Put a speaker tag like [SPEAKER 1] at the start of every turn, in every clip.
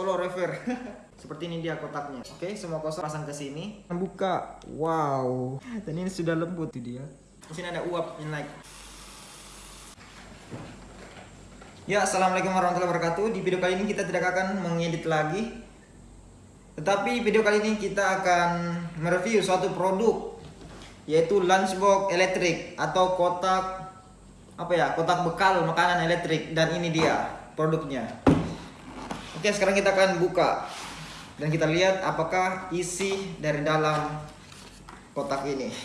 [SPEAKER 1] Solo rever. Seperti ini dia kotaknya. Oke, semua kosong pasang ke sini. Buka. Wow. Dan ini sudah lembut tuh dia. Di sini ada uap naik. Ya, assalamualaikum warahmatullahi wabarakatuh. Di video kali ini kita tidak akan mengedit lagi. Tetapi video kali ini kita akan mereview suatu produk yaitu lunchbox elektrik atau kotak apa ya kotak bekal makanan elektrik dan ini dia produknya oke sekarang kita akan buka dan kita lihat apakah isi dari dalam kotak ini.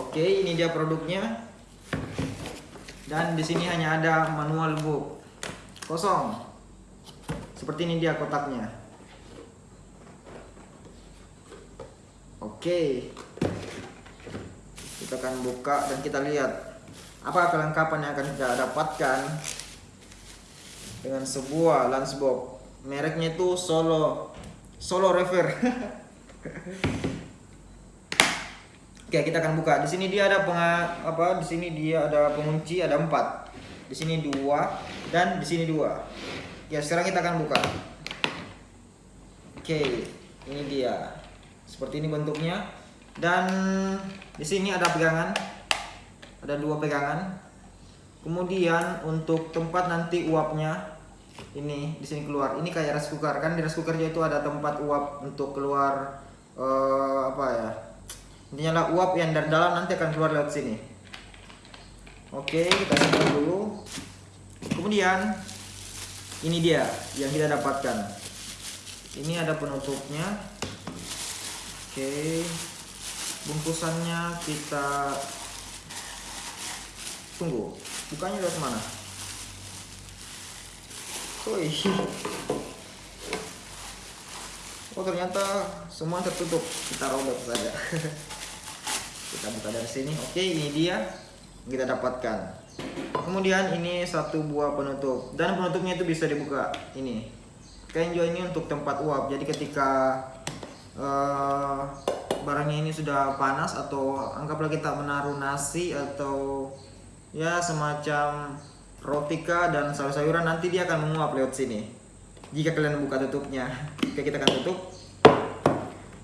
[SPEAKER 1] Oke ini dia produknya. Dan di sini hanya ada manual book. Kosong. Seperti ini dia kotaknya. Oke. Kita akan buka dan kita lihat apa kelengkapan yang akan kita dapatkan dengan sebuah lunchbox. Mereknya itu Solo. Solo Rever Oke kita akan buka. Di sini dia ada penga, apa di sini dia ada pengunci ada empat. Di sini dua dan di sini dua. Ya sekarang kita akan buka. Oke ini dia. Seperti ini bentuknya. Dan di sini ada pegangan. Ada dua pegangan kemudian untuk tempat nanti uapnya ini di sini keluar. Ini kayak rice cooker. Kan di rice cookernya itu ada tempat uap untuk keluar uh, apa ya? Intinya lah uap yang dari dalam nanti akan keluar lewat sini. Oke kita simpan dulu. Kemudian ini dia yang kita dapatkan. Ini ada penutupnya. Oke bungkusannya kita tunggu bukanya dari mana oh ternyata semua tertutup. Kita robek saja. Kita buka dari sini. Oke ini dia. Kita dapatkan. Kemudian ini satu buah penutup. Dan penutupnya itu bisa dibuka ini. Kenjo ini untuk tempat uap. Jadi ketika uh, barangnya ini sudah panas atau anggaplah kita menaruh nasi atau ya semacam rotika dan sayur-sayuran nanti dia akan menguap lewat sini jika kalian buka tutupnya oke kita akan tutup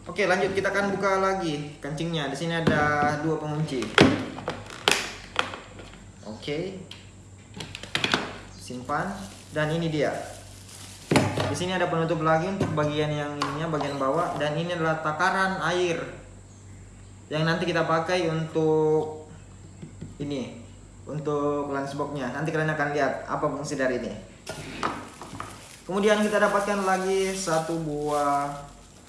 [SPEAKER 1] Oke lanjut kita akan buka lagi kancingnya. Di sini ada dua pengunci. Oke. Simpan dan ini dia. Di sini ada penutup lagi untuk bagian yang ininya bagian bawah dan ini adalah takaran air yang nanti kita pakai untuk ini untuk lunchboxnya. Nanti kalian akan lihat apa fungsi dari ini. Kemudian kita dapatkan lagi satu buah.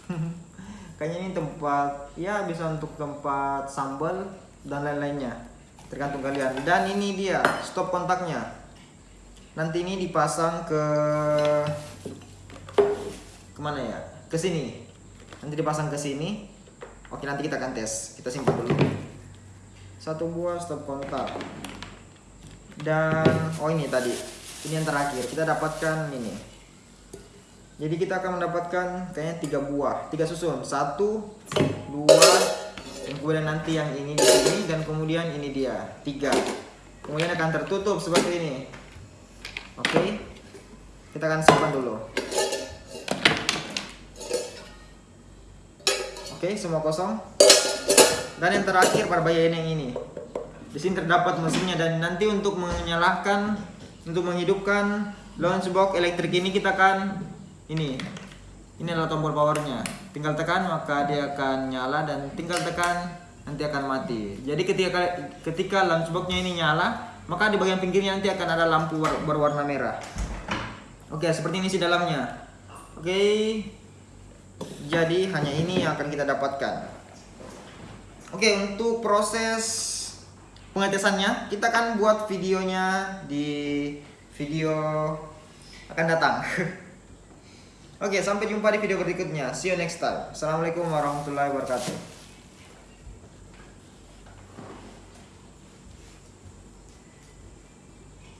[SPEAKER 1] Kayaknya ini tempat ya bisa untuk tempat sambal dan lain-lainnya. Tergantung kalian. Dan ini dia stop kontaknya. Nanti ini dipasang ke ke mana ya? Ke sini. Nanti dipasang ke sini. Oke nanti kita akan tes. Kita simpan dulu. Satu buah stop kontak dan oh ini tadi ini yang terakhir kita dapatkan ini jadi kita akan mendapatkan kayaknya tiga buah, tiga susun, satu, dua, dan kemudian nanti yang ini di sini dan kemudian ini dia tiga. Kemudian akan tertutup seperti ini. Oke, kita akan simpan dulu. Oke, semua kosong. Dan yang terakhir bagian yang ini. Di sini terdapat mesinnya dan nanti untuk menyalakan, untuk menghidupkan launchbox elektrik ini kita akan ini. Ini adalah tombol powernya. Tinggal tekan maka dia akan nyala dan tinggal tekan nanti akan mati. Jadi ketika ketika lunchboxnya ini nyala maka di bagian pinggirnya nanti akan ada lampu berwarna merah. Oke seperti ini sih dalamnya. Oke. Jadi hanya ini yang akan kita dapatkan. Oke untuk proses pengetesannya kita akan buat videonya di video akan datang Oke, sampai jumpa di video berikutnya. See you next time. Assalamualaikum warahmatullahi wabarakatuh.